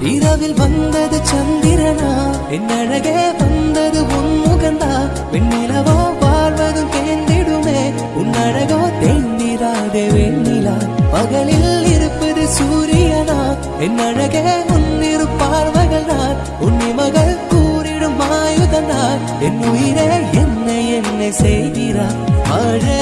இரவில் வந்தது சந்திரனா? என் அழகே வந்தது உன் முகந்தா? வெண்ணிலவோ வாழ்வதும் தேர்ந்திடுமே உன் அழகோ தேந்திராதே வெண்ணிலா. பகலில் இருப்பது சூரியனா? என் அழகே உன் இரு நான் உன் மகள் கூறிடும் ஆயுதனார் என் உயிரே என்னை என்ன செய்கிறார் மழையே